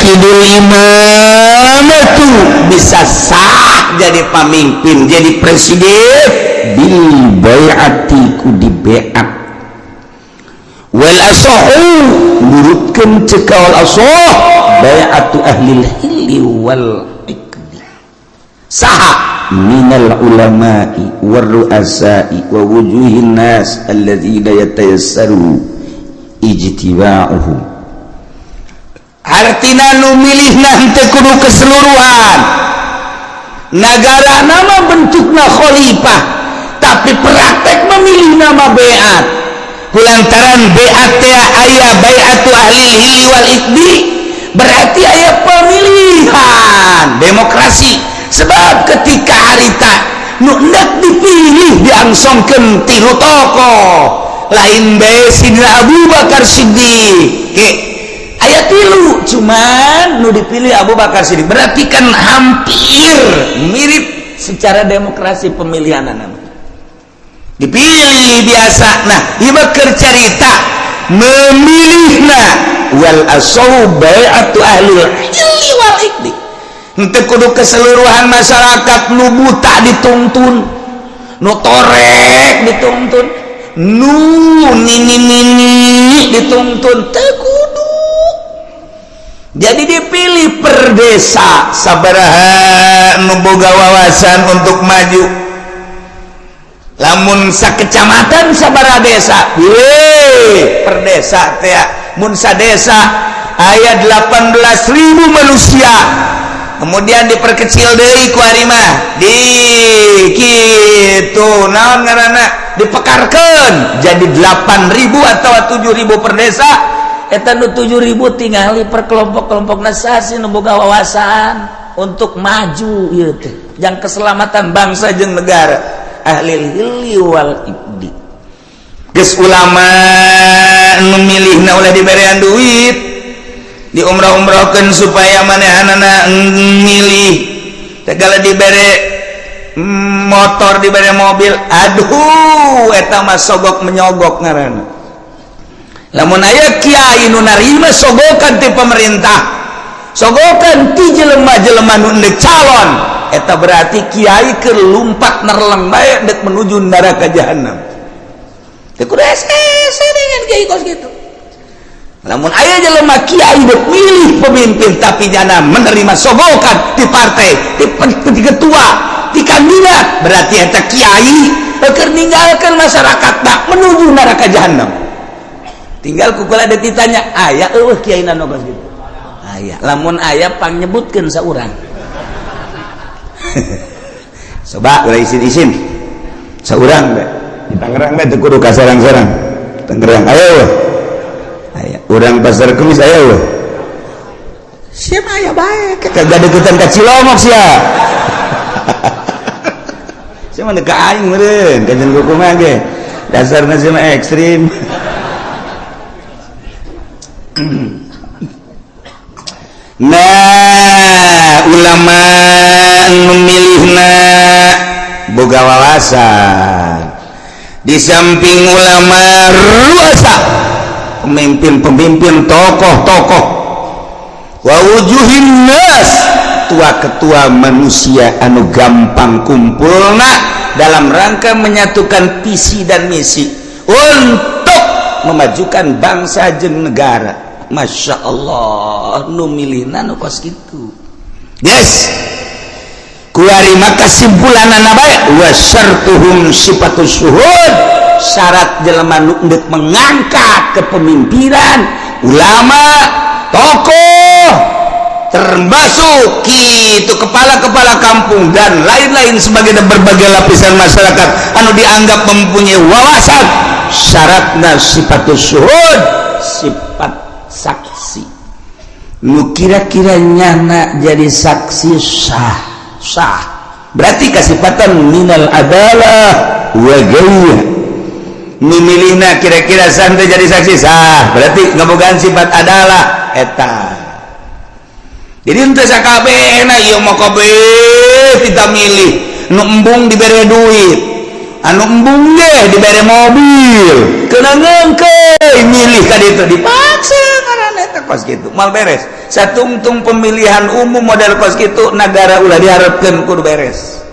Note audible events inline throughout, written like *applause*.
Kidul Imam itu bisa sah jadi pemimpin jadi presiden. Bil bayati ku di beat wal asahu nurutkeun cekal asah bayatu ahli hilli wal ikmi sah minal ulama'i war ru'asa'i wa wujuhin nas alladzina yatayassaru ijtiba'uhum. Hartina nu milih nanti kudu keseluruhan. Negara nama bentuknya khalifah tapi praktek memilih nama beat kulantaran beat ayah bayatu ahli hili wal ikdi berarti ayah pemilihan demokrasi. Sebab ketika harita nu hendak dipilih diangsongkeun tilu tokoh. Lain bae Sidna Abu Bakar Siddiq. ayat tilu cuman nu dipilih Abu Bakar Siddiq. Berarti kan hampir mirip secara demokrasi pemilihan anak. Dipilih biasa. Nah iba cerita memilih nah wal asaw bai'atu ahlul ilmi wal ikdi ente kudu keseluruhan masyarakat nu buta dituntun nu torek dituntun nu nini nini dituntun. jadi dipilih perdesa. Sabaraha memboga wawasan untuk maju. Lamun sakecamatan sabaraha desa. Wee, perdesa tea munsa desa ayat 18.000 manusia. Kemudian diperkecil dari kuarima di gitu naon ngarana dipekarkan jadi 8.000 atau 7.000 perdesa. 7000 tinggali perkelompok-kelompok nasasi boga wawasan untuk maju yaitu yang keselamatan bangsa jeng negara. Ahliwal ulama memilih milihna oleh diberian duit di umrah umrahkan supaya mana anak milih segala diberi motor diberi mobil. Aduh etama sogok menyogok ngaran namun aya Kyai narima sogokan di pemerintah. Sogokan ti jelemah-jelemah calon. Eta berarti kiai ke lumpat nerlang baik dek menuju neraka jahanam namun ayah jelemah Kiai dek milih pemimpin tapi jana menerima sogokan di partai di, di ketua di kandidat. Berarti eta Kiai keur meninggalkan masyarakat tak menuju neraka jahanam tinggal kukula ada ditanya ayah eueuh kiai nogos gitu ayah lamun ayah pang nyebutkeun saurang. *laughs* Coba ulah isin-isin. Saurang bae di Tangerang bae teu kasarang sarang Tangerang aya eueuh. Urang pasar kemis aya eueuh. Siapa aya bae? Kagak deketan ka Cilomok sia. *laughs* Siapa teu ka aing meren kajian kuku mah ge. Dasarna mah ekstrim? *laughs* nah ulama memilihna boga wawasan. Di samping ulama ruasa pemimpin-pemimpin tokoh-tokoh wa nas tua ketua manusia anu gampang kumpulna dalam rangka menyatukan visi dan misi untuk memajukan bangsa jeng negara. Masya Allah numilina nu pas gitu. Yes. Kuari maka simpulan anak baik wasartuhum sifatus suhud. Syarat jelema untuk mengangkat kepemimpinan ulama tokoh termasuk itu kepala-kepala kampung dan lain-lain sebagai berbagai lapisan masyarakat anu dianggap mempunyai wawasan. Syaratna sifatus suhud. saksi. Lu kira-kira nyana jadi saksi sah. Sah. Berarti kasipatan minal adalah wagaya mimilihna kira-kira santai jadi saksi sah. Berarti ngebukan sifat adalah eta. Jadi ente sakab enak iya mau kabe kita milih. Nu embung diberi duit. Anu embung deh diberi mobil. Kena ngengke milih kan itu dipaksa. kos gitu. Mal beres. Satungtung pemilihan umum model kos gitu negara ulah diharapkan kudu beres.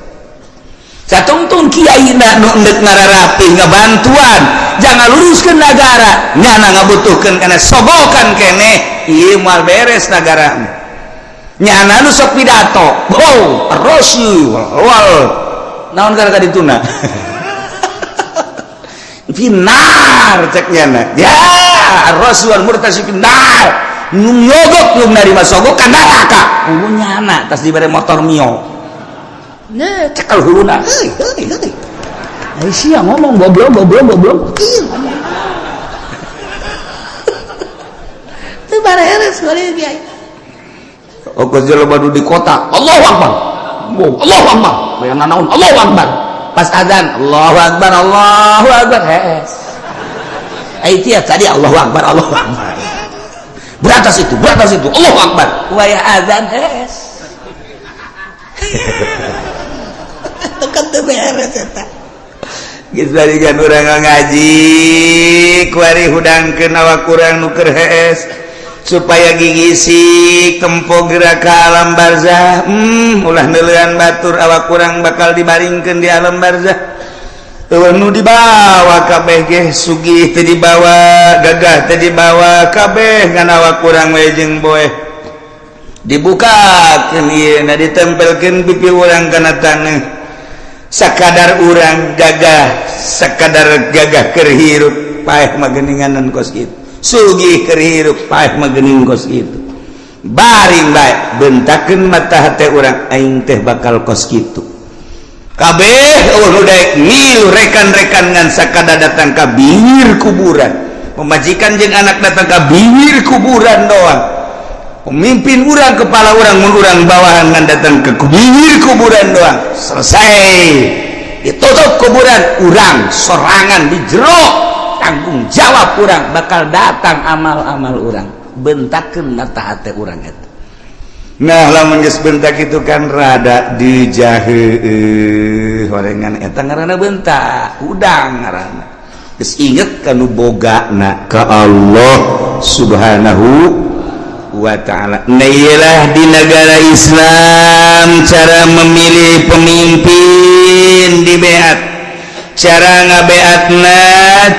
Satungtung kiai na nu endek ngararapi ngabantuan. Jangan luruskan negara. Nyana ngabutuhkan karena sobokan kene. Iya mal beres negara. Nyana nu sok pidato. Wow rosu wal. Naon gara tadi tuna? *laughs* Finar ceknya ya rasuan murtasi finar nyogok belum dari masogok kan neraka hulunya anak tas diberi motor mio. Nah cekal huluna hei hei hei. Aisyah ngomong goblok goblok goblok itu beres boleh dia Oke, oh, jalan baru di kota. Allah Akbar. Allah Akbar. Bayang naon. Allah Akbar. Pas adzan Allahu Akbar Allahu Akbar. Hes Aitia tadi Allahu Akbar Allahu Akbar beratas itu beratas itu. Allah Akbar. Wayah azan hees *laughs* tekan teberes eta. Geus balikan urang ngaji kuari hudang kenawa kurang nuker hees supaya gigisi tempo gerak ke alam barzah. Hmm ulah neuleun batur awak kurang bakal dibaringkeun di alam barzah. nu dibawa kabeh Sugi teu dibawa gagah tadi dibawa kabeh ngan awak kurang wejeng boy ieu na ditempelkeun pipi urang kana tanah Sakadar urang gagah sakadar gagah keur hirup paeh mageninganan kos gitu Sugi kerhirup paeh magening kos kitu. baring baik bentakeun mata hate orang aing teh bakal kos gitu kabehrekan-rekan nganskada datang ka bibir kuburan. Memajikan jeng anak datang ka bibir kuburan doang. Pemimpin urang kepala orang mengurang bawahan dan datang ke bibir kuburan doang. Selesai. Ditutup kuburan urang sorangan di jeruk tanggung jawab kurang bakal datang amal-amal orang bentakeun mata hati orang itu Nah lamun geus bentak itu kan rada dijahe horengan eta ngaranna bentak, udang ngaranna. Geus inget kanu bogana ka Allah Subhanahu wa taala. Nah di negara Islam cara memilih pemimpin di beat cara ngabeatna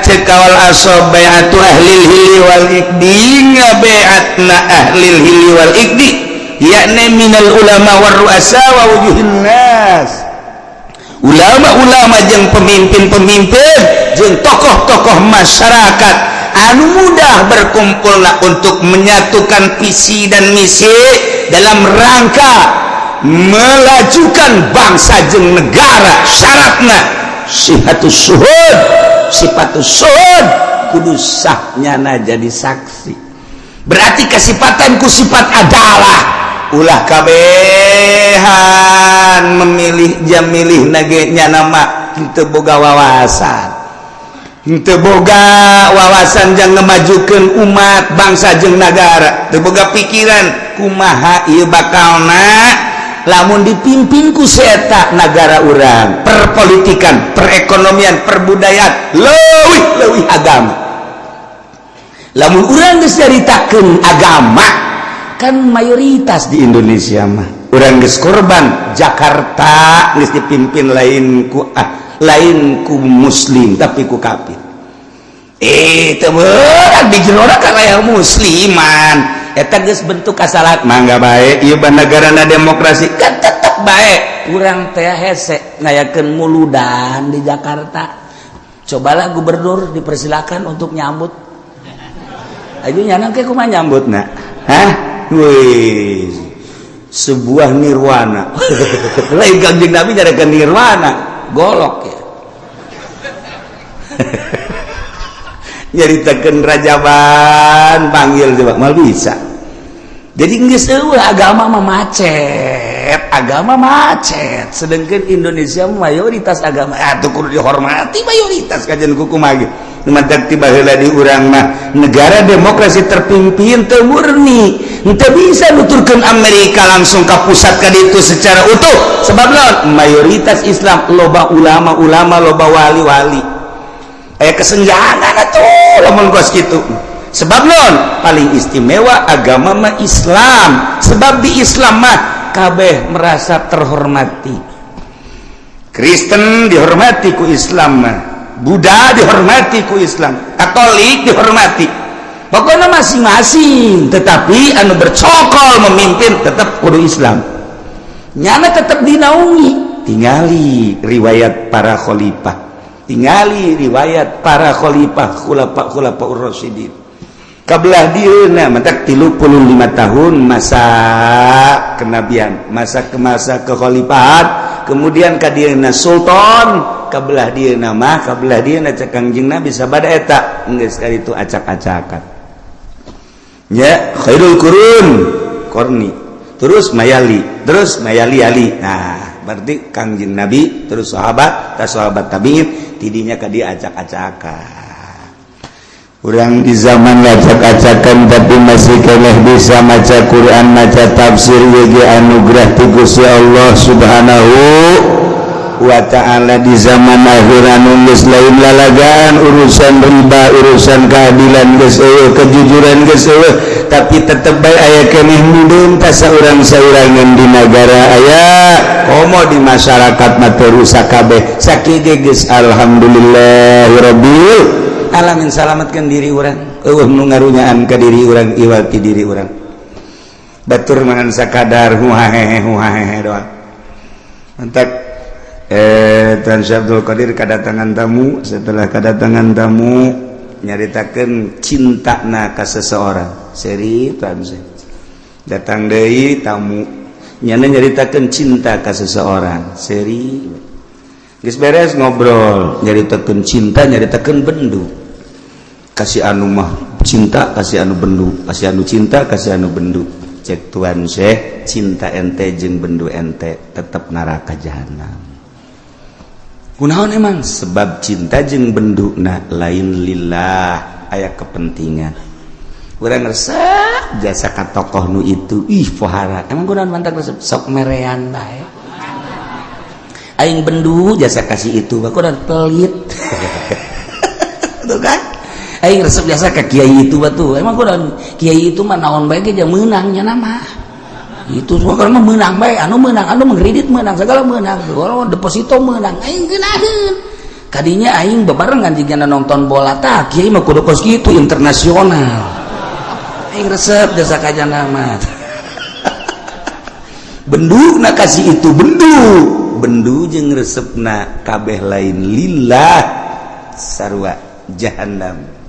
cekawal asob beatu ahlil hili wal ikdi ngabeatna ahlil hili wal ikdi yakni minal ulama war ruasa wa wujuhin nas. Ulama-ulama jeung pemimpin-pemimpin jeung tokoh-tokoh masyarakat anu mudah berkumpullah untuk menyatukan visi dan misi dalam rangka melajukan bangsa jeung negara syaratnya. Sihatus suhud sifatus suhud kudu sahnya jadi saksi. Berarti kesifatanku sifat adalah ulah kabehan memilih jam milih nagenya nama. Henteu boga wawasan. Henteu boga wawasan jang ngemajukeun umat bangsa jeung nagara. Teu boga pikiran kumaha ieu bakalna lamun dipimpin ku seeta nagara urang. Perpolitikan perekonomian perbudayaan leuwih leuwih agama. Lamun urang geus nyaritakeun agama kan mayoritas di Indonesia mah. Orang geus korban Jakarta geus dipimpin lain ku ah, lain ku muslim tapi ku kafir. Eh teu di dijero karaya musliman. Eta geus bentuk kasalat mangga baik ieu banagarana demokrasi kan tetep baik kurang teh hese ngayakeun muludan di Jakarta. Cobalah gubernur dipersilakan untuk nyambut. Ayo nyana ke kumaha nyambutna hah? Wih, sebuah nirwana. *laughs* Lain kanjeng Nabi nyarikan nirwana, golok ya. *laughs* Nyaritakan rajaban, panggil coba, mal bisa. Jadi nggak agama mah macet. agama macet. Sedangkan Indonesia mayoritas agama. Ah, Atukur kudu dihormati mayoritas kajian kuku magi mantak tiba di urang mah negara demokrasi terpimpin temurni kita bisa nuturkan Amerika langsung ke pusat ke itu secara utuh. Sebab non mayoritas Islam loba ulama-ulama loba wali-wali. Eh kesenjangan atuh lamun kos gitu sebab non paling istimewa agama mah Islam. Sebab di Islam mah kabeh merasa terhormati. Kristen dihormati ku Islam Buddha dihormati ku Islam Katolik dihormati. Pokoknya masing-masing tetapi anu bercokol memimpin tetap kudu Islam. Nyana tetap dinaungi. Tingali riwayat para khalifah. Tingali riwayat para khalifah khulafa khulafa ur-rasyidin kabelah dieuna mata 35 tahun masa kenabian masa ke masa kekhalifahan. Kemudian kadieuna sultan kabelah dia nama kabelah dia cek kangjeng nabi sabada eta. Geus kali itu acak-acakan. Ya khairul kurun korni. Terus mayali terus mayali ali. Nah berarti kangjeng nabi terus sahabat tas sahabat tabiin tidinya ka dia acak-acakan kurang di zaman ngacak-acakan tapi masih keleh bisa maca Quran maca tafsir YG anugerah ti Gusti Allah Subhanahu wa ta'ala. Di zaman akhir anu geus lain lalagaan urusan riba urusan keadilan geus eueuh kejujuran geus eueuh tapi tetep bae aya keneh mudun saurang-saurangan di negara aya. Komo di masyarakat mah teu rusak kabeh. Sakit geus alhamdulillahirabbil ngalamin salamatkan diri orang nu ngarunyaan ke diri orang iwati diri orang batur mangan sakadar huhahehe huhahehe doang entak eh Tan Abdul Qadir kedatangan tamu. Setelah kedatangan tamu nyaritakan cinta na ke seseorang. Seri Tan datang dari tamu. Nyana nyaritakan cinta ke seseorang. Seri. Gis beres ngobrol nyaritakan cinta nyaritakan bendu. kasih anu mah cinta kasih anu bendu. Kasih anu cinta kasih anu bendu. Cek tuan Syekh cinta ente jeung bendu ente tetap neraka jahanam kunaon emang? Sebab cinta jeung bendu na lain lillah. Ayat kepentingan. Kurang resep jasa ka tokoh nu itu. Ih pohara. Emang kunaon mantap resep? Sok merean bae. Aing bendu jasa kasih itu. Kunaon pelit. *laughs* Tuh kan? Aing resep biasa ka Kiai itu batu. Emang kurang Kiai itu mah naon baik aja menangnya nama. Itu semua kalau mah menang baik, anu menang, anu mengkredit menang, segala menang. Kalau deposito menang, aing geunaheun. Kadinya aing bebarengan jigana nonton bola tah, Kiai mah kudu kos kitu internasional. Aing resep jasa kajana mah. *laughs* Bendu na kasih itu bendu bendu jeng resepna kabeh lain lillah sarwa jahanam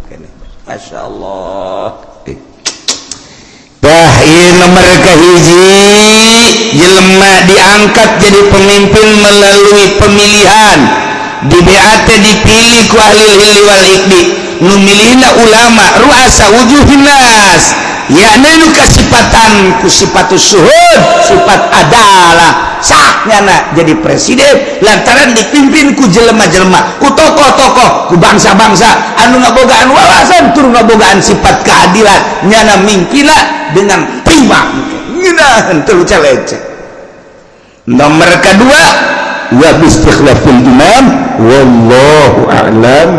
Masya Allahtah eh. nomor kehiji jelma diangkat jadi pemimpin melalui pemilihan. Di BAT dipilih ku ahli hilli wal ikdi numilihna ulama ruasa wujuhinas yakni kesipatan kusipatu suhud sifat adalah sahnya nak jadi presiden. Lantaran dipimpin ku jelema-jelema ku tokoh-tokoh ku bangsa-bangsa. Anu ngabogaan wawasan tur ngabogaan sifat keadilan. Nyana mingkila dengan prima. Ngeunaheun teu celece nomor kedua wa bistikhlafil imam wallahu a'lam.